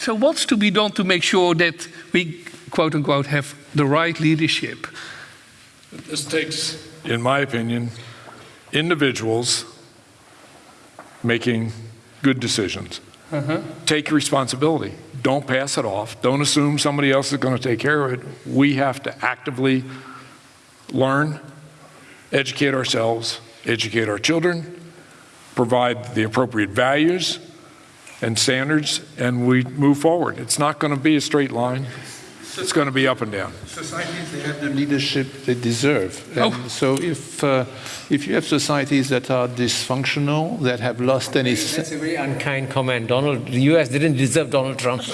so what's to be done to make sure that we, quote unquote, have the right leadership? This takes, in my opinion, individuals making good decisions. Uh-huh. Take responsibility. Don't pass it off. Don't assume somebody else is going to take care of it. We have to actively learn, educate ourselves, educate our children, provide the appropriate values and standards, and we move forward. It's not going to be a straight line. It's going to be up and down. Societies, they have the leadership they deserve. And Oh. so if, uh, if you have societies that are dysfunctional, that have lost any... That's a very unkind comment. Donald, the US didn't deserve Donald Trump.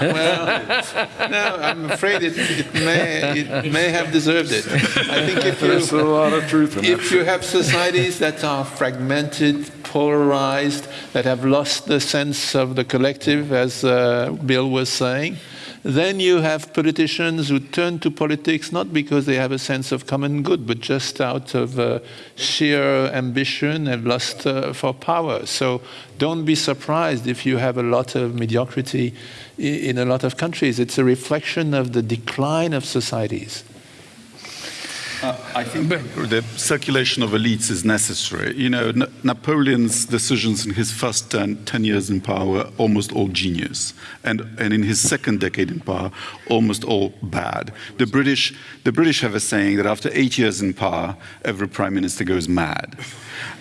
Well, no, I'm afraid it, it, may, it may have deserved it. I think if There's a lot of truth in that if that. you have societies that are fragmented, polarized, that have lost the sense of the collective, as uh, Bill was saying, then you have politicians who turn to politics not because they have a sense of common good, but just out of uh, sheer ambition and lust uh, for power. So don't be surprised if you have a lot of mediocrity in a lot of countries. It's a reflection of the decline of societies. Uh, I think the circulation of elites is necessary. You know, N- Napoleon's decisions in his first 10, 10 years in power were almost all genius, and, and in his second decade in power, almost all bad. The British, the British have a saying that after eight years in power, every prime minister goes mad.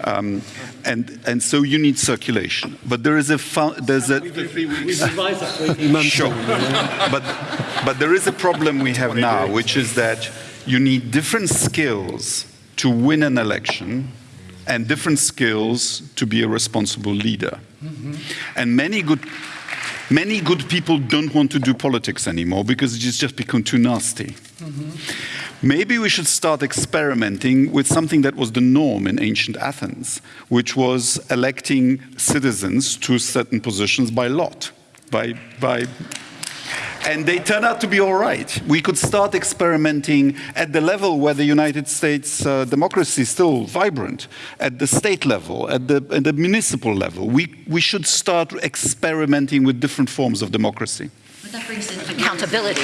Um, and, and so you need circulation. But there is a, there's a, We've advised that for 18 months. Sure. but, but there is a problem we have now, which is that you need different skills to win an election and different skills to be a responsible leader. Mm-hmm. And many good, many good people don't want to do politics anymore because it's just become too nasty. Mm-hmm. Maybe we should start experimenting with something that was the norm in ancient Athens, which was electing citizens to certain positions by lot, by, by and they turn out to be all right. We could start experimenting at the level where the United States uh, democracy is still vibrant, at the state level, at the, at the municipal level. We, we should start experimenting with different forms of democracy. But that brings in accountability.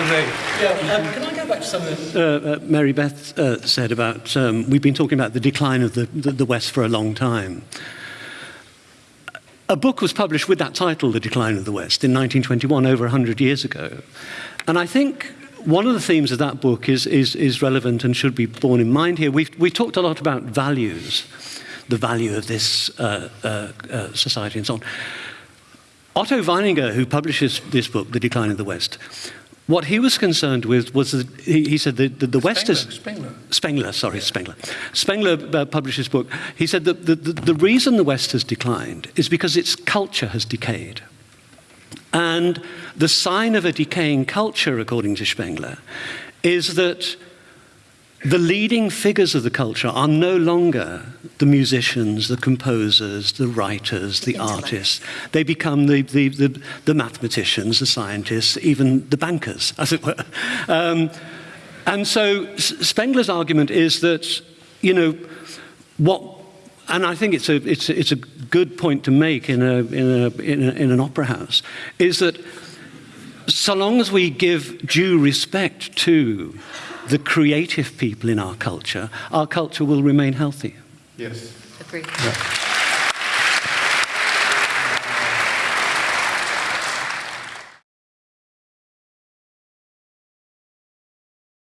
Yeah, um, can I go back to something that uh, uh, Mary Beth uh, said about, um, we've been talking about the decline of the, the, the West for a long time. A book was published with that title, The Decline of the West, in 1921, over 100 years ago. And I think one of the themes of that book is, is, is relevant and should be borne in mind here. We've, we talked a lot about values, the value of this uh, uh, uh, society and so on. Otto Weininger, who publishes this book, The Decline of the West, what he was concerned with was that he, he said that the, the West is Spengler. Spengler, sorry, Spengler. Spengler uh, published his book. He said that the, the, the reason the West has declined is because its culture has decayed. And the sign of a decaying culture, according to Spengler, is that the leading figures of the culture are no longer the musicians, the composers, the writers, the Intellect. artists. They become the, the, the, the mathematicians, the scientists, even the bankers, as it were. Um, and so Spengler's argument is that, you know, what, and I think it's a, it's a, it's a good point to make in, a, in, a, in, a, in an opera house, is that so long as we give due respect to the creative people in our culture, our culture will remain healthy. Yes. Agreed.